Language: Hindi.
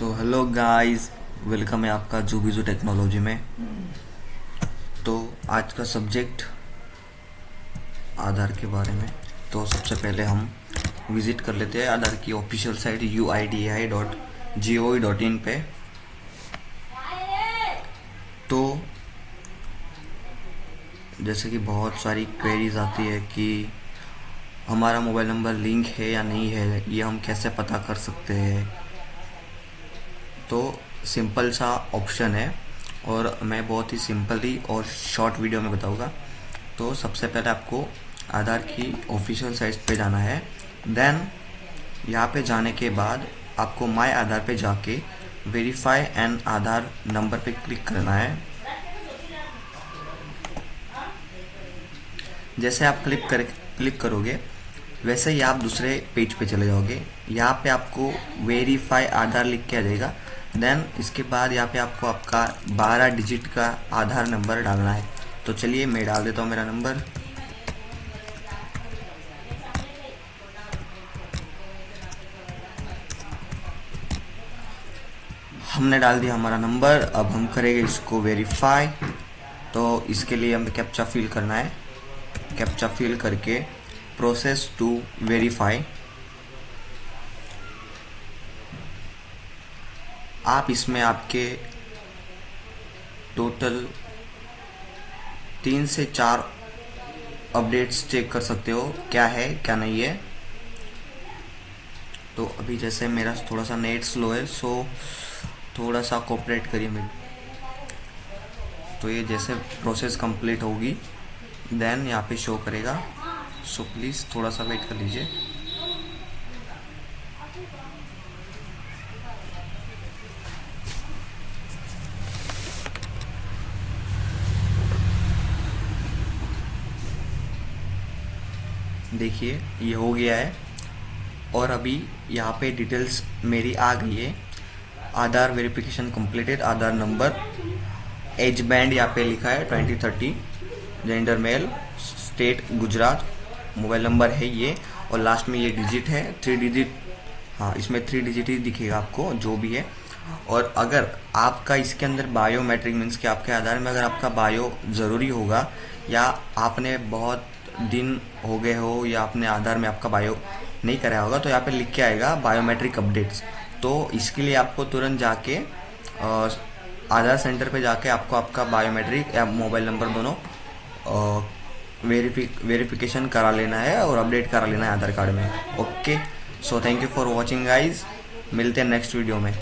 सो हेलो गाइस वेलकम है आपका जूबीजू टेक्नोलॉजी में। तो आज का सब्जेक्ट आधार के बारे में। तो सबसे पहले हम विज़िट कर लेते हैं आधार की official site U I D I dot G O dot in पे। तो जैसे कि बहुत सारी क्वेरीज आती है कि हमारा मोबाइल नंबर लिंक है या नहीं है, ये हम कैसे पता कर सकते हैं? तो सिंपल सा ऑप्शन है और मैं बहुत ही सिंपली और शॉर्ट वीडियो में बताऊँगा। तो सबसे पहले आपको आधार की ऑफिशियल साइट पे जाना है। देन यहाँ पे जाने के बाद आपको माय आधार पे जाके वेरीफाई एंड आधार नंबर पे क्लिक करना है। जैसे आप क्लिक कर क्लिक करोगे, वैसे ही आप दूसरे पेज पे चले जाओगे। यहाँ पे आपको वेरीफाई आधार लिख के आ जाएगा। देन इसके बाद यहाँ पे आपको आपका 12 डिजिट का आधार नंबर डालना है। तो चलिए, मैं डाल देता हूँ मेरा नंबर हमने डाल दिया हमारा नंबर अब हम करेंगे इसको वेरीफाई तो इसके लिए हमें कैप्चा फिल करना है। कैप्चा फिल करके प्रोसेस टू वेरीफाई आप इसमें आपके टोटल तीन से चार अपडेट्स चेक कर सकते हो, क्या है, क्या नहीं है। तो अभी जैसे मेरा थोड़ा सा नेट स्लो है सो थोड़ा सा कोऑपरेट करिए मेरे। तो ये जैसे प्रोसेस कंप्लीट होगी देन यहाँ पे शो करेगा। सो प्लीज़ थोड़ा सा वेट कर लीजिए। देखिए, ये हो गया है। और अभी यहाँ पे डिटेल्स मेरी आ गई है। Aadhaar verification completed Aadhaar number age band यहाँ पे लिखा है twenty thirty gender male state Gujarat mobile number है ये। और लास्ट में ये डिजिट है थ्री डिजिट हाँ इसमें थ्री डिजिट ही दिखेगा आपको, जो भी है। और अगर आपका इसके अंदर बायोमेट्रिक मीन्स कि आपके आधार में अगर आपका बायो ज़रूरी होगा, या आपने बहुत दिन हो गए हो या अपने आधार में आपका बायो नहीं कराया होगा तो यहाँ पे लिख के आएगा बायोमेट्रिक अपडेट्स तो इसके लिए आपको तुरंत जाके आधार सेंटर पे जाके आपको आपका बायोमेट्रिक या मोबाइल नंबर दोनों वेरीफिक वेरिफिकेशन करा लेना है और अपडेट करा लेना है आधार कार्ड में। Okay so thank you for watching guys मिलते हैं नेक्स्ट वीडियो में।